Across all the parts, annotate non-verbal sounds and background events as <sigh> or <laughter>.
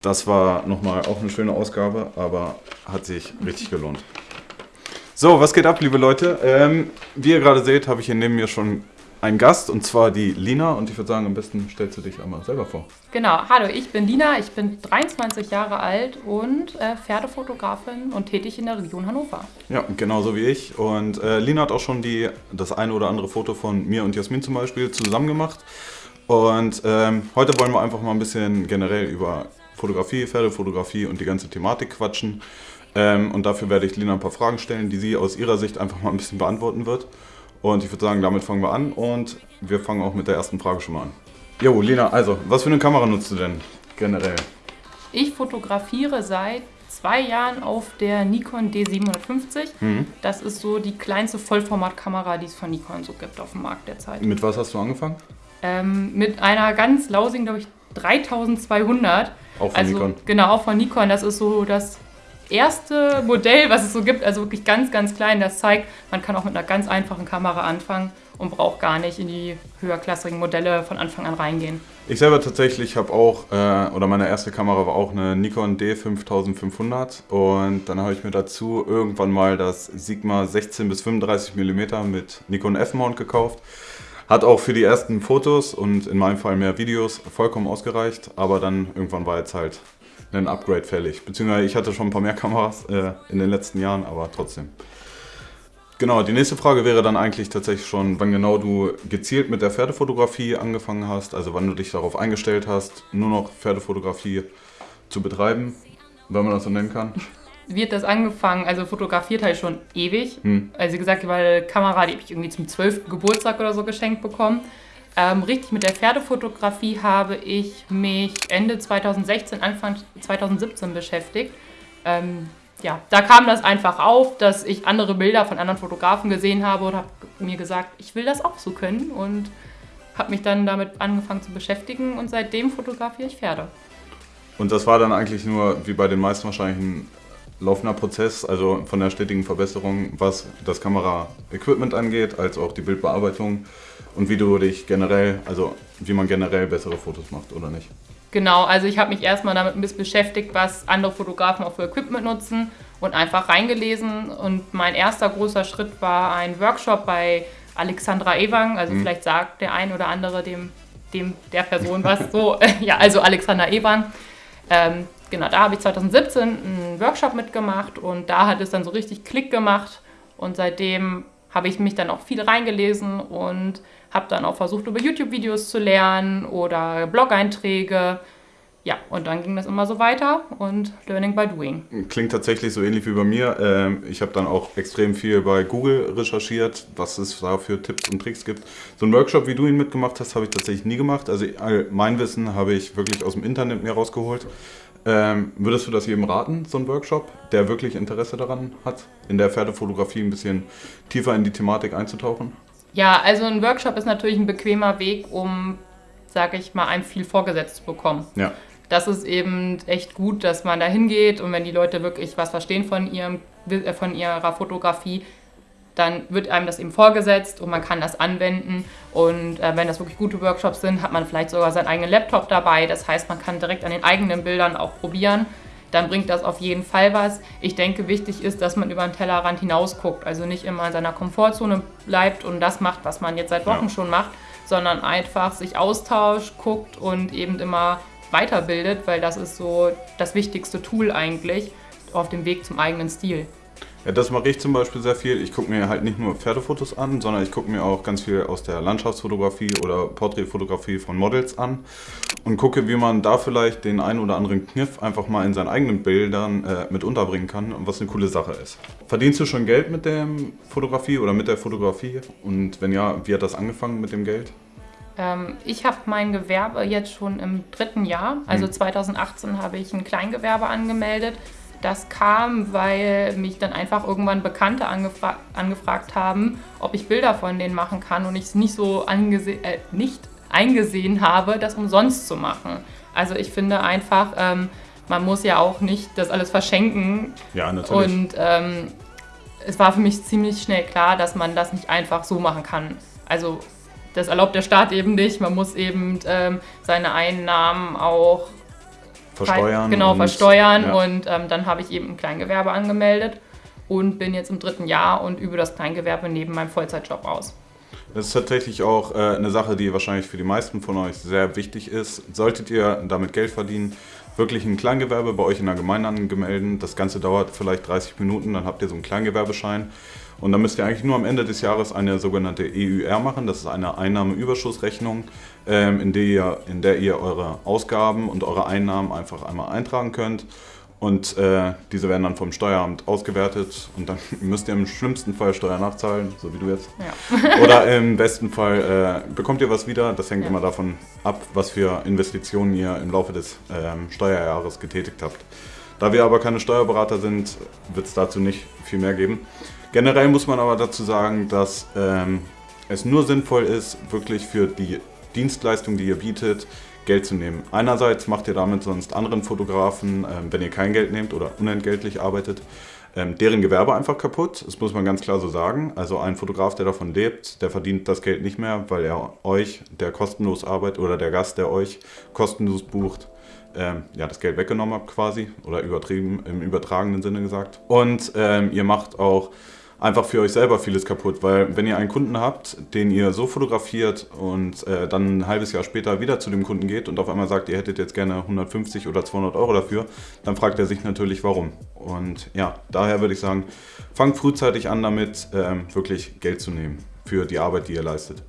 Das war nochmal auch eine schöne Ausgabe, aber hat sich richtig gelohnt. So, was geht ab, liebe Leute? Ähm, wie ihr gerade seht, habe ich hier neben mir schon einen Gast und zwar die Lina und ich würde sagen, am besten stellst du dich einmal selber vor. Genau, hallo, ich bin Lina, ich bin 23 Jahre alt und äh, Pferdefotografin und tätig in der Region Hannover. Ja, genauso wie ich und äh, Lina hat auch schon die, das eine oder andere Foto von mir und Jasmin zum Beispiel zusammen gemacht und ähm, heute wollen wir einfach mal ein bisschen generell über Fotografie, Pferdefotografie und die ganze Thematik quatschen. Ähm, und dafür werde ich Lina ein paar Fragen stellen, die sie aus ihrer Sicht einfach mal ein bisschen beantworten wird. Und ich würde sagen, damit fangen wir an und wir fangen auch mit der ersten Frage schon mal an. Jo, Lina, also, was für eine Kamera nutzt du denn generell? Ich fotografiere seit zwei Jahren auf der Nikon D750. Mhm. Das ist so die kleinste Vollformatkamera, die es von Nikon so gibt auf dem Markt derzeit. Mit was hast du angefangen? Ähm, mit einer ganz lausigen, glaube ich, 3200. Auch von also, Nikon? Genau, auch von Nikon. Das ist so das erste Modell, was es so gibt, also wirklich ganz, ganz klein. Das zeigt, man kann auch mit einer ganz einfachen Kamera anfangen und braucht gar nicht in die höherklassigen Modelle von Anfang an reingehen. Ich selber tatsächlich habe auch, äh, oder meine erste Kamera war auch eine Nikon D5500 und dann habe ich mir dazu irgendwann mal das Sigma 16 bis 35 mm mit Nikon F-Mount gekauft. Hat auch für die ersten Fotos und in meinem Fall mehr Videos vollkommen ausgereicht, aber dann irgendwann war jetzt halt ein Upgrade fällig. Beziehungsweise ich hatte schon ein paar mehr Kameras äh, in den letzten Jahren, aber trotzdem. Genau, die nächste Frage wäre dann eigentlich tatsächlich schon, wann genau du gezielt mit der Pferdefotografie angefangen hast, also wann du dich darauf eingestellt hast, nur noch Pferdefotografie zu betreiben, wenn man das so nennen kann. Hat das angefangen? Also fotografiert ich schon ewig. Hm. Also wie gesagt, die Kamera, die habe ich irgendwie zum 12. Geburtstag oder so geschenkt bekommen. Ähm, richtig mit der Pferdefotografie habe ich mich Ende 2016, Anfang 2017 beschäftigt. Ähm, ja, da kam das einfach auf, dass ich andere Bilder von anderen Fotografen gesehen habe und habe mir gesagt, ich will das auch so können und habe mich dann damit angefangen zu beschäftigen und seitdem fotografiere ich Pferde. Und das war dann eigentlich nur, wie bei den meisten wahrscheinlich, ein laufender Prozess, also von der stetigen Verbesserung, was das Kamera-Equipment angeht, als auch die Bildbearbeitung und wie du dich generell, also wie man generell bessere Fotos macht oder nicht. Genau, also ich habe mich erstmal damit ein bisschen beschäftigt, was andere Fotografen auch für Equipment nutzen und einfach reingelesen. Und mein erster großer Schritt war ein Workshop bei Alexandra Ewang. Also mhm. vielleicht sagt der ein oder andere dem, dem der Person was so. <laughs> ja, also Alexandra Ewang. Ähm, genau, da habe ich 2017 einen Workshop mitgemacht und da hat es dann so richtig Klick gemacht. Und seitdem habe ich mich dann auch viel reingelesen und habe dann auch versucht, über YouTube-Videos zu lernen oder Blog-Einträge. Ja, und dann ging das immer so weiter und Learning by Doing. Klingt tatsächlich so ähnlich wie bei mir. Ähm, ich habe dann auch extrem viel bei Google recherchiert, was es da für Tipps und Tricks gibt. So einen Workshop, wie du ihn mitgemacht hast, habe ich tatsächlich nie gemacht. Also mein Wissen habe ich wirklich aus dem Internet mir rausgeholt. Ähm, würdest du das jedem raten, so ein Workshop, der wirklich Interesse daran hat, in der Pferdefotografie ein bisschen tiefer in die Thematik einzutauchen? Ja, also ein Workshop ist natürlich ein bequemer Weg, um, sage ich mal, einem viel vorgesetzt zu bekommen. Ja. Das ist eben echt gut, dass man da hingeht und wenn die Leute wirklich was verstehen von, ihrem, äh, von ihrer Fotografie, dann wird einem das eben vorgesetzt und man kann das anwenden. Und äh, wenn das wirklich gute Workshops sind, hat man vielleicht sogar seinen eigenen Laptop dabei. Das heißt, man kann direkt an den eigenen Bildern auch probieren. Dann bringt das auf jeden Fall was. Ich denke, wichtig ist, dass man über den Tellerrand hinaus guckt. Also nicht immer in seiner Komfortzone bleibt und das macht, was man jetzt seit Wochen ja. schon macht, sondern einfach sich austauscht, guckt und eben immer weiterbildet, weil das ist so das wichtigste Tool eigentlich auf dem Weg zum eigenen Stil. Ja, das mache ich zum Beispiel sehr viel. Ich gucke mir halt nicht nur Pferdefotos an, sondern ich gucke mir auch ganz viel aus der Landschaftsfotografie oder Porträtfotografie von Models an und gucke, wie man da vielleicht den einen oder anderen Kniff einfach mal in seinen eigenen Bildern äh, mit unterbringen kann, was eine coole Sache ist. Verdienst du schon Geld mit der Fotografie oder mit der Fotografie? Und wenn ja, wie hat das angefangen mit dem Geld? Ähm, ich habe mein Gewerbe jetzt schon im dritten Jahr. Also hm. 2018 habe ich ein Kleingewerbe angemeldet das kam, weil mich dann einfach irgendwann Bekannte angefra angefragt haben, ob ich Bilder von denen machen kann und ich es nicht so äh, nicht eingesehen habe, das umsonst zu machen. Also ich finde einfach, ähm, man muss ja auch nicht das alles verschenken. Ja, natürlich. Und ähm, es war für mich ziemlich schnell klar, dass man das nicht einfach so machen kann. Also das erlaubt der Staat eben nicht. Man muss eben ähm, seine Einnahmen auch versteuern. Genau, und, versteuern. ja. Und ähm, dann habe ich eben ein Kleingewerbe angemeldet und bin jetzt im dritten Jahr und übe das Kleingewerbe neben meinem Vollzeitjob aus. Das ist tatsächlich auch äh, eine Sache, die wahrscheinlich für die meisten von euch sehr wichtig ist. Solltet ihr damit Geld verdienen, wirklich ein Kleingewerbe bei euch in der Gemeinde angemeldet. Das Ganze dauert vielleicht 30 Minuten, dann habt ihr so einen Kleingewerbeschein. Und dann müsst ihr eigentlich nur am Ende des Jahres eine sogenannte EUR machen. Das ist eine Einnahmeüberschussrechnung, ähm, in, der ihr, in der ihr eure Ausgaben und eure Einnahmen einfach einmal eintragen könnt. Und äh, diese werden dann vom Steueramt ausgewertet und dann <laughs> müsst ihr im schlimmsten Fall Steuer nachzahlen, so wie du jetzt. Ja. <laughs> Oder im besten Fall äh, bekommt ihr was wieder. Das hängt Ja. immer davon ab, was für Investitionen ihr im Laufe des ähm, Steuerjahres getätigt habt. Da wir aber keine Steuerberater sind, wird es dazu nicht viel mehr geben. Generell muss man aber dazu sagen, dass ähm, es nur sinnvoll ist, wirklich für die Dienstleistung, die ihr bietet, Geld zu nehmen. Einerseits macht ihr damit sonst anderen Fotografen, ähm, wenn ihr kein Geld nehmt oder unentgeltlich arbeitet, ähm, deren Gewerbe einfach kaputt. Das muss man ganz klar so sagen. Also ein Fotograf, der davon lebt, der verdient das Geld nicht mehr, weil er euch, der kostenlos arbeitet, oder der Gast, der euch kostenlos bucht, ähm, ja, das Geld weggenommen habt quasi. Oder übertrieben, im übertragenen Sinne gesagt. Und ähm, ihr macht auch einfach für euch selber vieles kaputt, weil wenn ihr einen Kunden habt, den ihr so fotografiert und äh, dann ein halbes Jahr später wieder zu dem Kunden geht und auf einmal sagt, ihr hättet jetzt gerne 150 oder 200 Euro dafür, dann fragt er sich natürlich, warum. Und ja, daher würde ich sagen, fangt frühzeitig an damit, ähm, wirklich Geld zu nehmen für die Arbeit, die ihr leistet.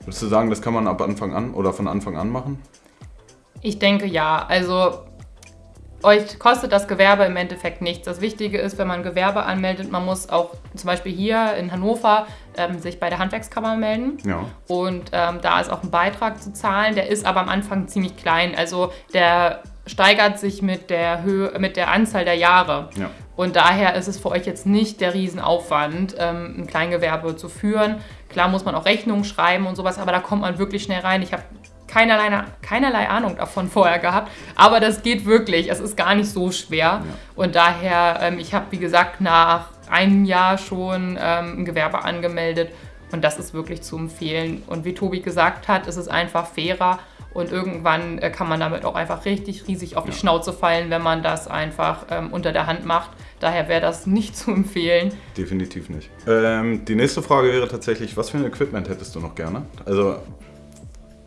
Würdest du sagen, das kann man ab Anfang an oder von Anfang an machen? Ich denke ja. Also euch kostet das Gewerbe im Endeffekt nichts. Das Wichtige ist, wenn man Gewerbe anmeldet, man muss auch zum Beispiel hier in Hannover ähm, sich bei der Handwerkskammer melden. Ja. Und ähm, da ist auch ein Beitrag zu zahlen. Der ist aber am Anfang ziemlich klein. Also der steigert sich mit der Höhe, mit der Anzahl der Jahre. Ja. Und daher ist es für euch jetzt nicht der Riesenaufwand, ähm, ein Kleingewerbe zu führen. Klar muss man auch Rechnungen schreiben und sowas, aber da kommt man wirklich schnell rein. Ich habe keinerlei, keinerlei Ahnung davon vorher gehabt, aber das geht wirklich. Es ist gar nicht so schwer. Und daher, ähm, ich habe wie gesagt nach einem Jahr schon ähm, ein Gewerbe angemeldet und das ist wirklich zu empfehlen. Und wie Tobi gesagt hat, es ist einfach fairer und irgendwann äh, kann man damit auch einfach richtig riesig auf die Ja. Schnauze fallen, wenn man das einfach ähm, unter der Hand macht. Daher wäre das nicht <laughs> zu empfehlen. Definitiv nicht. Ähm, die nächste Frage wäre tatsächlich, was für ein Equipment hättest du noch gerne? Also,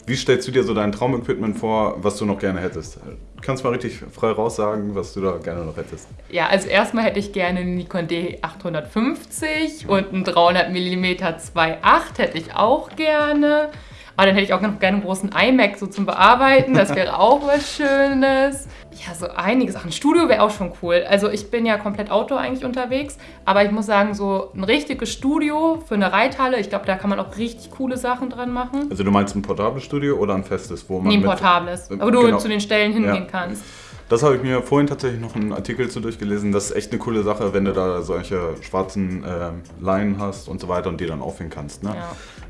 wie stellst du dir so dein Traumequipment vor, was du noch gerne hättest? Du kannst mal richtig frei raussagen, was du da gerne noch hättest. Ja, also erstmal hätte ich gerne einen Nikon D850 und einen 300 mm 2.8 hätte ich auch gerne. Aber dann hätte ich auch noch gerne einen großen iMac so zum Bearbeiten. Das wäre <laughs> auch was Schönes. Ja, so einige Sachen. Studio wäre auch schon cool. Also ich bin ja komplett Outdoor eigentlich unterwegs. Aber ich muss sagen, so ein richtiges Studio für eine Reithalle, ich glaube, da kann man auch richtig coole Sachen dran machen. Also, du meinst ein portables Studio oder ein festes, wo man. Nee, ein mit- portables. Aber du Genau. zu den Stellen hingehen Ja. kannst. Das habe ich mir vorhin tatsächlich noch einen Artikel zu durchgelesen. Das ist echt eine coole Sache, wenn du da solche schwarzen ähm, Leinen hast und so weiter und die dann aufhängen kannst. Ne?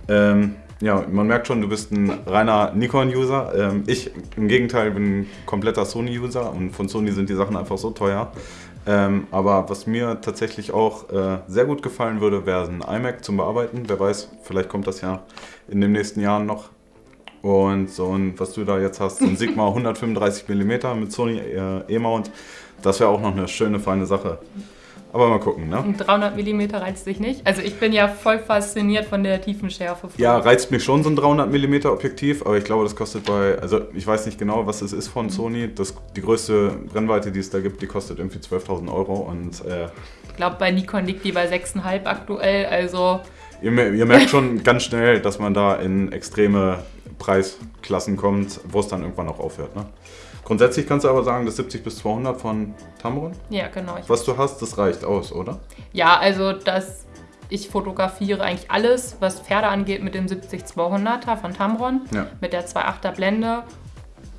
Ja. Ähm, ja, man merkt schon, du bist ein reiner Nikon-User. Ähm, ich im Gegenteil bin ein kompletter Sony-User und von Sony sind die Sachen einfach so teuer. Ähm, aber was mir tatsächlich auch äh, sehr gut gefallen würde, wäre ein iMac zum Bearbeiten. Wer weiß, vielleicht kommt das ja in den nächsten Jahren noch. Und so ein, was du da jetzt hast, so ein <laughs> Sigma 135 mm mit Sony äh, E-Mount, das wäre auch noch eine schöne, feine Sache. Aber mal gucken, ne? Und 300 mm reizt dich nicht? Also ich bin ja voll fasziniert von der Tiefenschärfe. von- Ja, reizt mich schon so ein 300 mm Objektiv, aber ich glaube, das kostet bei, also ich weiß nicht genau, was es ist von Sony. Das, die größte Brennweite, die es da gibt, die kostet irgendwie 12.000 Euro und äh, Ich glaube, bei Nikon liegt die bei 6,5 aktuell. Also ihr, ihr merkt schon <laughs> ganz schnell, dass man da in extreme Preisklassen kommt, wo es dann irgendwann auch aufhört. Ne? Grundsätzlich kannst du aber sagen, das 70 bis 200 von Tamron, ja, genau. Was du hast, das reicht aus, oder? ja, also das, ich fotografiere eigentlich alles, was Pferde angeht, mit dem 70-200er von Tamron, Ja. mit der 2.8er Blende.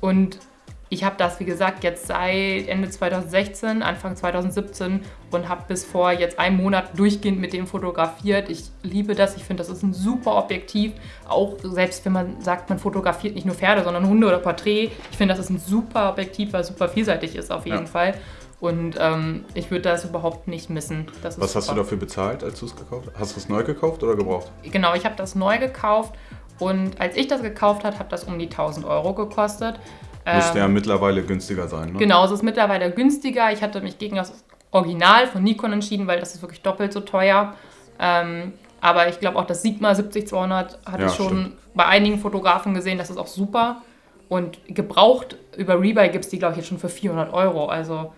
Und ich habe das, wie gesagt, jetzt seit Ende 2016, Anfang 2017 und habe bis vor jetzt einem Monat durchgehend mit dem fotografiert. Ich liebe das. Ich finde, das ist ein super Objektiv. Auch selbst wenn man sagt, man fotografiert nicht nur Pferde, sondern Hunde oder Porträt. Ich finde, das ist ein super Objektiv, weil super vielseitig ist auf jeden Ja. Fall. Und ähm, ich würde das überhaupt nicht missen. Was hast du super. dafür bezahlt, als du es gekauft hast? Hast du es neu gekauft oder gebraucht? Genau, ich habe das neu gekauft und als ich das gekauft habe, hat das um die 1000 Euro gekostet. Müsste ja mittlerweile günstiger sein, ne? Genau, es ist mittlerweile günstiger. Ich hatte mich gegen das Original von Nikon entschieden, weil das ist wirklich doppelt so teuer. Ähm, aber ich glaube auch das Sigma 70-200 hatte Ja, ich schon stimmt. bei einigen Fotografen gesehen, das ist auch super. Und gebraucht über Rebuy gibt es die, glaube ich, jetzt schon für 400 Euro. Also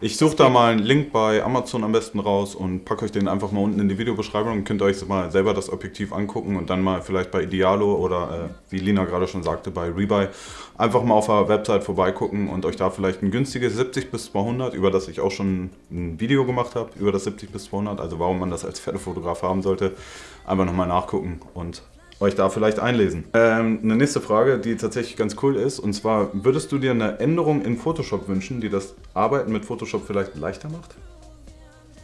Ich suche da mal einen Link bei Amazon am besten raus und packe euch den einfach mal unten in die Videobeschreibung. Dann könnt euch mal selber das Objektiv angucken und dann mal vielleicht bei Idealo oder äh, wie Lina gerade schon sagte, bei Rebuy einfach mal auf der Website vorbeigucken und euch da vielleicht ein günstiges 70 bis 200, über das ich auch schon ein Video gemacht habe, über das 70 bis 200, also warum man das als Pferdefotograf haben sollte, einfach nochmal nachgucken und euch da vielleicht einlesen. Ähm, eine nächste Frage, die tatsächlich ganz cool ist, und zwar, würdest du dir eine Änderung in Photoshop wünschen, die das Arbeiten mit Photoshop vielleicht leichter macht?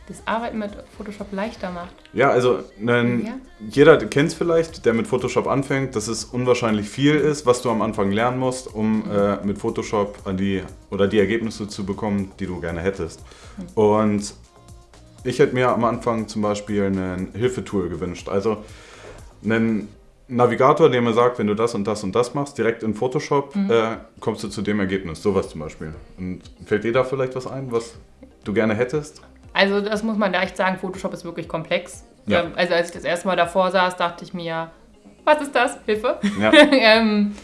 das Arbeiten mit Photoshop leichter macht. Ja, also ein, Ja. jeder kennt es vielleicht, der mit Photoshop anfängt, dass es unwahrscheinlich viel ist, was du am Anfang lernen musst, um äh, mit Photoshop die oder die Ergebnisse zu bekommen, die du gerne hättest. Und ich hätte mir am Anfang zum Beispiel ein Hilfetool gewünscht. Also einen Navigator, der mir sagt, wenn du das und das und das machst, direkt in Photoshop, äh, kommst du zu dem Ergebnis. Sowas zum Beispiel. Und fällt dir da vielleicht was ein, was du gerne hättest? Also das muss man da echt sagen, Photoshop ist wirklich komplex. Ja. Ähm, Also als ich das erste Mal davor saß, dachte ich mir, was ist das? Hilfe. Ja. <laughs> ähm,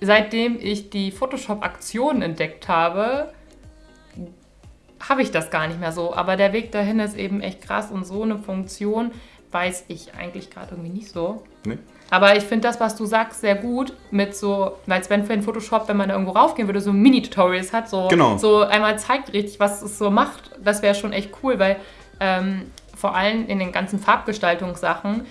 seitdem ich die Photoshop-Aktion entdeckt habe, habe ich das gar nicht mehr so. Aber der Weg dahin ist eben echt krass und so eine Funktion weiß ich eigentlich gerade irgendwie nicht so. Nee? Aber ich finde das, was du sagst, sehr gut mit so, als wenn für in Photoshop, wenn man da irgendwo raufgehen würde, so Mini-Tutorials hat, so, Genau. so einmal zeigt richtig, was es so macht. Das wäre schon echt cool, weil ähm, vor allem in den ganzen Farbgestaltungssachen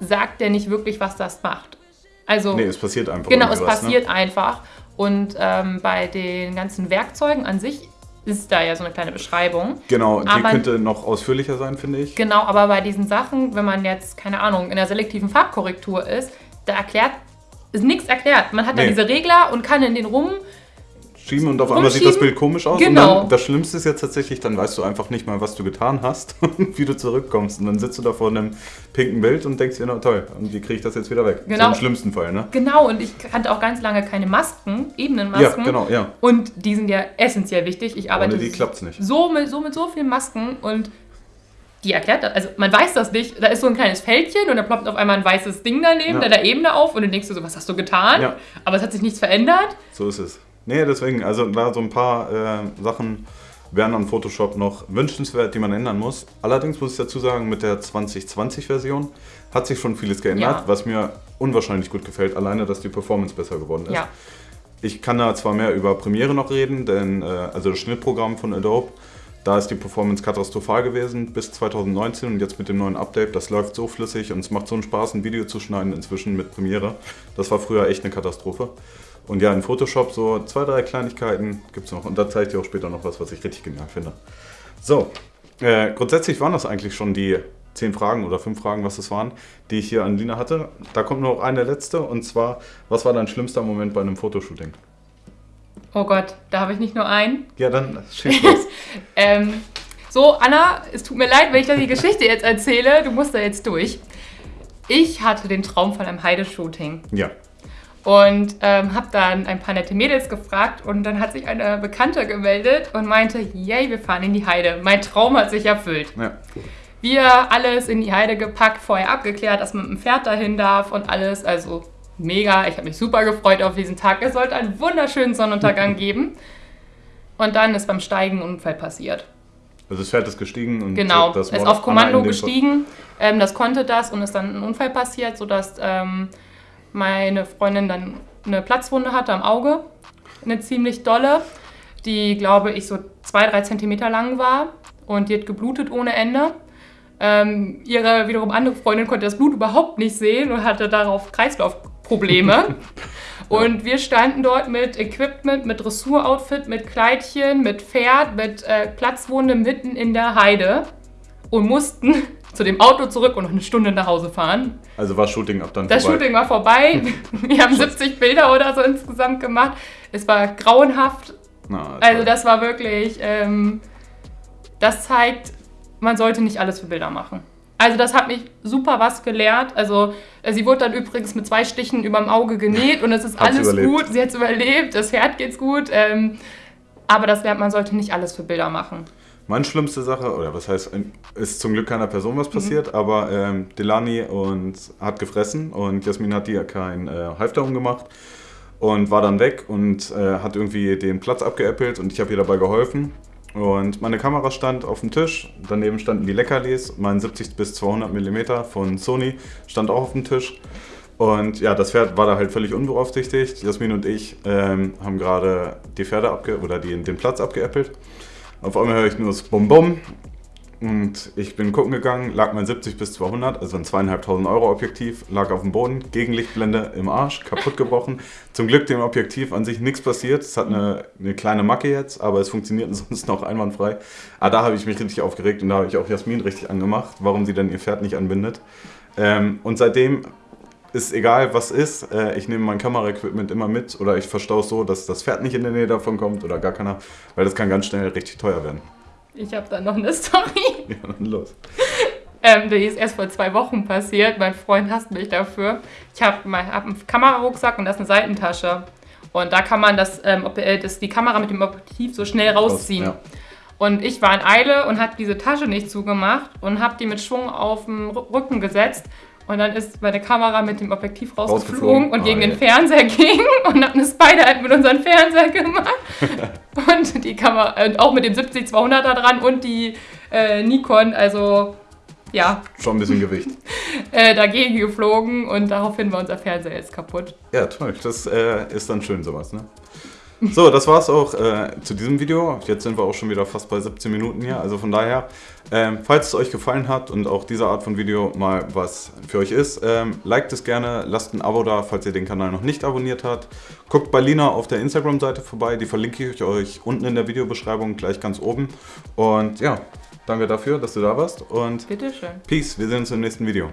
sagt der nicht wirklich, was das macht. Also Nee, es passiert einfach. Genau, es ne? passiert einfach. Und ähm, bei den ganzen Werkzeugen an sich ist da ja so eine kleine Beschreibung. Genau, die Aber- könnte noch ausführlicher sein, finde ich. Genau, aber bei diesen Sachen, wenn man jetzt, keine Ahnung, in der selektiven Farbkorrektur ist, da erklärt, ist nichts erklärt. Man hat da Nee. diese Regler und kann in den rum. Schieben und auf einmal sieht das. Bild komisch aus. Genau. Und dann, das Schlimmste ist jetzt tatsächlich, dann weißt du einfach nicht mal, was du getan hast <laughs> und wie du zurückkommst. Und dann sitzt du da vor einem pinken Bild und denkst dir, na toll, und wie kriege ich das jetzt wieder weg? Genau. So im schlimmsten Fall, ne? Genau, und ich kannte auch ganz lange keine Masken, Ja, Ebenenmasken. genau, ja. Und die sind ja essentiell wichtig. Ich arbeite Ohne die klappt's nicht. so mit, so mit so vielen Masken und die erklärt das. Also man weiß das nicht. Da ist so ein kleines Fältchen und da ploppt auf einmal ein weißes Ding daneben, Ja. da der Ebene auf und dann denkst du so, was hast du getan? Ja. Aber es hat sich nichts verändert. So ist es. Nee, deswegen, also da so ein paar äh, Sachen wären an Photoshop noch wünschenswert, die man ändern muss. Allerdings muss ich dazu sagen, mit der 2020-Version hat sich schon vieles geändert, Ja. was mir unwahrscheinlich gut gefällt. Alleine, dass die Performance besser geworden ist. Ja. Ich kann da zwar mehr über Premiere noch reden, denn äh, also das Schnittprogramm von Adobe, da ist die Performance katastrophal gewesen bis 2019 und jetzt mit dem neuen Update, das läuft so flüssig und es macht so einen Spaß, ein Video zu schneiden inzwischen mit Premiere. Das war früher echt eine Katastrophe. Und ja, in Photoshop so zwei, drei Kleinigkeiten gibt es noch und da zeige ich dir auch später noch was, was ich richtig genial finde. So, äh, grundsätzlich waren das eigentlich schon die zehn Fragen oder fünf Fragen, was es waren, die ich hier an Lina hatte. Da kommt noch eine letzte und zwar, was war dein schlimmster Moment bei einem Fotoshooting? Oh Gott, da habe ich nicht nur einen. Ja, dann schieß los. <laughs> Ähm, so, Anna, es tut mir leid, wenn ich dir die Geschichte jetzt erzähle. Du musst da jetzt durch. Ich hatte den Traum von einem Heideshooting ja. Und ähm, habe dann ein paar nette Mädels gefragt und dann hat sich eine Bekannte gemeldet und meinte, yay, wir fahren in die Heide. Mein Traum hat sich erfüllt. ja. Wir alles in die Heide gepackt, vorher abgeklärt, dass man mit dem Pferd dahin darf und alles. Also mega. Ich habe mich super gefreut auf diesen Tag. Es sollte einen wunderschönen Sonnenuntergang <laughs> geben. Und dann ist beim Steigen ein Unfall passiert. Also das Pferd ist gestiegen und Genau, das ist auf Kommando gestiegen. Ähm, das konnte das und ist dann ein Unfall passiert, sodass ähm, meine Freundin dann eine Platzwunde hatte am Auge. Eine ziemlich dolle, die, glaube ich, so zwei, drei Zentimeter lang war. Und die hat geblutet ohne Ende. Ähm, ihre wiederum andere Freundin konnte das Blut überhaupt nicht sehen und hatte darauf Kreislaufprobleme. <laughs> Und wir standen dort mit Equipment, mit Dressuroutfit, mit Kleidchen, mit Pferd, mit äh, Platzwunde mitten in der Heide und mussten zu dem Auto zurück und noch eine Stunde nach Hause fahren. Also war Shooting ab dann Das vorbei. Shooting war vorbei. <laughs> Wir haben 70 Bilder oder so insgesamt gemacht. Es war grauenhaft. Na, Also toll. das war wirklich, ähm, das zeigt, man sollte nicht alles für Bilder machen. Also das hat mich super was gelehrt. Also äh, sie wurde dann übrigens mit zwei Stichen überm Auge genäht <laughs> und es ist alles überlebt. gut. Sie hat es überlebt, das Pferd geht's gut. Ähm, aber das lernt man sollte nicht alles für Bilder machen. Meine schlimmste Sache, oder was heißt, ist zum Glück keiner Person was passiert, aber ähm, Delani und hat gefressen und Jasmin hat dir kein äh, Halfter gemacht und war dann weg und äh, hat irgendwie den Platz abgeäppelt und ich habe ihr dabei geholfen. Und meine Kamera stand auf dem Tisch, daneben standen die Leckerlis, mein 70 bis 200 mm von Sony stand auch auf dem Tisch. Und ja, das Pferd war da halt völlig unbeaufsichtigt. Jasmin und ich ähm, haben gerade die Pferde abge oder die, den Platz abgeäppelt. Auf einmal höre ich nur das Bum-Bum und ich bin gucken gegangen, lag mein 70 bis 200, also ein zweieinhalbtausend Euro Objektiv, lag auf dem Boden, Gegenlichtblende im Arsch, kaputt gebrochen. <laughs> Zum Glück dem Objektiv an sich nichts passiert. Es hat eine, eine kleine Macke jetzt, aber es funktioniert <laughs> sonst noch einwandfrei. Aber da habe ich mich richtig aufgeregt und da habe ich auch Jasmin richtig angemacht, warum sie dann ihr Pferd nicht anbindet. Ähm, und seitdem ist egal, was ist. Äh, ich nehme mein Kameraequipment immer mit oder ich verstaue es so, dass das Pferd nicht in der Nähe davon kommt oder gar keiner, weil das kann ganz schnell richtig teuer werden. Ich habe da noch eine <laughs> Story. Ja, dann los. Ähm, die ist erst vor zwei Wochen passiert. Mein Freund hasst mich dafür. Ich habe hab einen Kamerarucksack und das ist eine Seitentasche. Und da kann man das, ähm, ob- äh, das, die Kamera mit dem Objektiv so schnell rausziehen. Ja. Und ich war in Eile und habe diese Tasche nicht zugemacht und habe die mit Schwung auf den Rücken gesetzt. Und dann ist meine Kamera mit dem Objektiv rausgeflogen, Rausgeflogen? und gegen Oh, den. Fernseher <laughs> ging und habe eine Spider-App mit unserem Fernseher gemacht. <laughs> und die Kamera, und auch mit dem 70-200er dran und die äh, Nikon, also ja, Schon ein bisschen Gewicht. <laughs> äh, dagegen geflogen und daraufhin war unser Fernseher jetzt kaputt. Ja, toll. Das äh, ist dann schön sowas, ne? So, das war's auch äh, zu diesem Video. Jetzt sind wir auch schon wieder fast bei 17 Minuten hier. Also von daher, ähm, falls es euch gefallen hat und auch diese Art von Video mal was für euch ist, ähm, liked es gerne, lasst ein Abo da, falls ihr den Kanal noch nicht abonniert habt. Guckt bei Lina auf der Instagram-Seite vorbei, die verlinke ich euch unten in der Videobeschreibung, gleich ganz oben. Und ja, danke dafür, dass du da warst und Bitteschön. Peace, wir sehen uns im nächsten Video.